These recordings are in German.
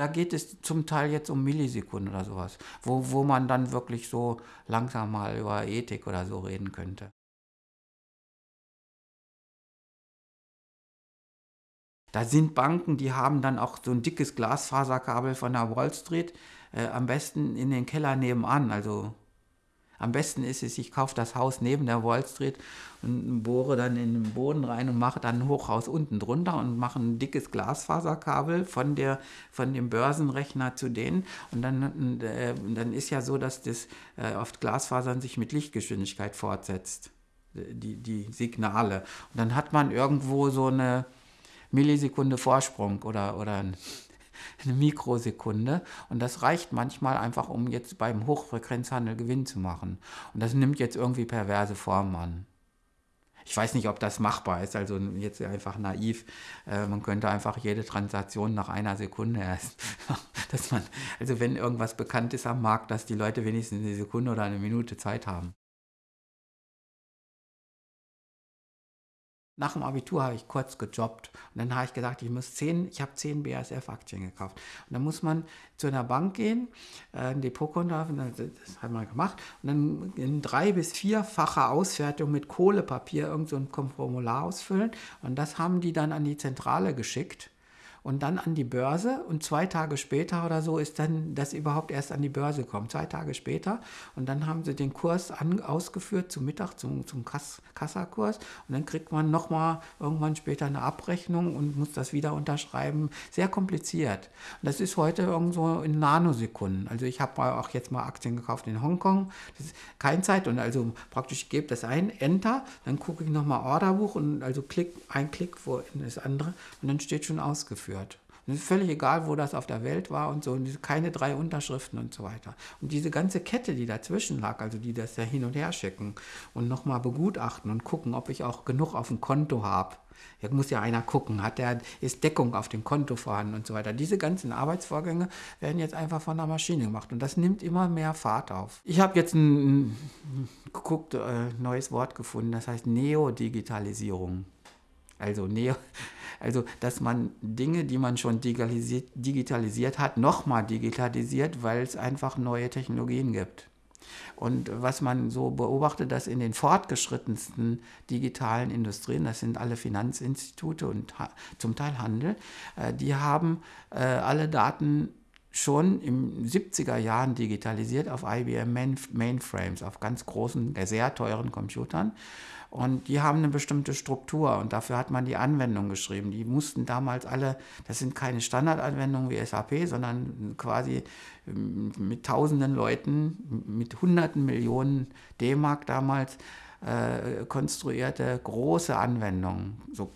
Da geht es zum Teil jetzt um Millisekunden oder sowas, wo, wo man dann wirklich so langsam mal über Ethik oder so reden könnte. Da sind Banken, die haben dann auch so ein dickes Glasfaserkabel von der Wall Street, äh, am besten in den Keller nebenan. Also am besten ist es, ich kaufe das Haus neben der Wall Street und bohre dann in den Boden rein und mache dann ein Hochhaus unten drunter und mache ein dickes Glasfaserkabel von, der, von dem Börsenrechner zu denen. Und dann, äh, dann ist ja so, dass das äh, oft Glasfasern sich mit Lichtgeschwindigkeit fortsetzt, die, die Signale. Und dann hat man irgendwo so eine Millisekunde Vorsprung oder, oder eine Mikrosekunde. Und das reicht manchmal einfach, um jetzt beim Hochfrequenzhandel Gewinn zu machen. Und das nimmt jetzt irgendwie perverse Formen an. Ich weiß nicht, ob das machbar ist, also jetzt einfach naiv. Äh, man könnte einfach jede Transaktion nach einer Sekunde erst, dass man, also wenn irgendwas bekannt ist am Markt, dass die Leute wenigstens eine Sekunde oder eine Minute Zeit haben. Nach dem Abitur habe ich kurz gejobbt. Und dann habe ich gesagt, ich muss zehn, ich habe zehn BASF-Aktien gekauft. Und dann muss man zu einer Bank gehen, äh, ein Depotkonto das hat man gemacht, und dann in drei bis vierfacher Ausfertigung mit Kohlepapier irgendein so Formular ausfüllen. Und das haben die dann an die Zentrale geschickt und dann an die Börse und zwei Tage später oder so ist dann das überhaupt erst an die Börse gekommen. Zwei Tage später und dann haben sie den Kurs an, ausgeführt zum Mittag, zum, zum Kass, Kassakurs und dann kriegt man nochmal irgendwann später eine Abrechnung und muss das wieder unterschreiben. Sehr kompliziert. Und das ist heute irgendwo in Nanosekunden. Also ich habe auch jetzt mal Aktien gekauft in Hongkong. Das ist keine Zeit und also praktisch gebe das ein, Enter, dann gucke ich nochmal Orderbuch und also klick, ein Klick wo in das andere und dann steht schon ausgeführt geführt. Es ist völlig egal, wo das auf der Welt war und so, und keine drei Unterschriften und so weiter. Und diese ganze Kette, die dazwischen lag, also die das ja hin und her schicken und nochmal begutachten und gucken, ob ich auch genug auf dem Konto habe. Da muss ja einer gucken, hat der, ist Deckung auf dem Konto vorhanden und so weiter. Diese ganzen Arbeitsvorgänge werden jetzt einfach von der Maschine gemacht und das nimmt immer mehr Fahrt auf. Ich habe jetzt ein geguckt, äh, neues Wort gefunden, das heißt Neodigitalisierung. Also, Neo, also, dass man Dinge, die man schon digitalisiert, digitalisiert hat, nochmal digitalisiert, weil es einfach neue Technologien gibt. Und was man so beobachtet, dass in den fortgeschrittensten digitalen Industrien, das sind alle Finanzinstitute und zum Teil Handel, äh, die haben äh, alle Daten schon im 70er Jahren digitalisiert auf IBM Mainframes, auf ganz großen, sehr teuren Computern. Und die haben eine bestimmte Struktur und dafür hat man die Anwendung geschrieben. Die mussten damals alle, das sind keine Standardanwendungen wie SAP, sondern quasi ähm, mit tausenden Leuten, mit hunderten Millionen D-Mark damals äh, konstruierte große Anwendungen, so,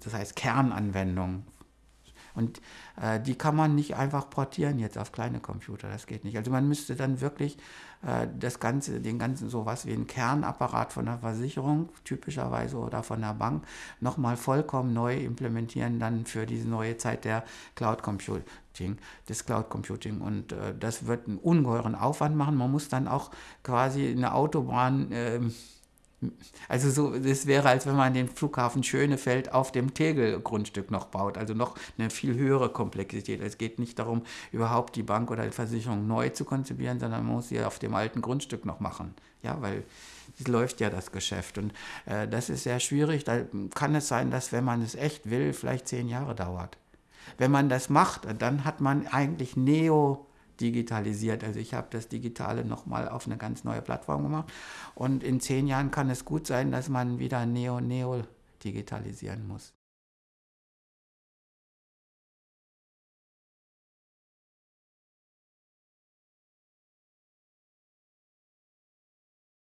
das heißt Kernanwendungen und äh, die kann man nicht einfach portieren jetzt auf kleine Computer, das geht nicht. Also man müsste dann wirklich äh, das Ganze, den ganzen sowas wie ein Kernapparat von der Versicherung typischerweise oder von der Bank nochmal vollkommen neu implementieren dann für diese neue Zeit der Cloud Computing, des Cloud Computing. Und äh, das wird einen ungeheuren Aufwand machen. Man muss dann auch quasi eine Autobahn äh, also so, das wäre, als wenn man den Flughafen Schönefeld auf dem Tegel-Grundstück noch baut. Also noch eine viel höhere Komplexität. Es geht nicht darum, überhaupt die Bank oder die Versicherung neu zu konzipieren, sondern man muss sie auf dem alten Grundstück noch machen. Ja, weil es läuft ja das Geschäft. Und äh, das ist sehr schwierig. Da kann es sein, dass, wenn man es echt will, vielleicht zehn Jahre dauert. Wenn man das macht, dann hat man eigentlich Neo- digitalisiert. Also ich habe das Digitale nochmal auf eine ganz neue Plattform gemacht. Und in zehn Jahren kann es gut sein, dass man wieder Neo-Neo digitalisieren muss.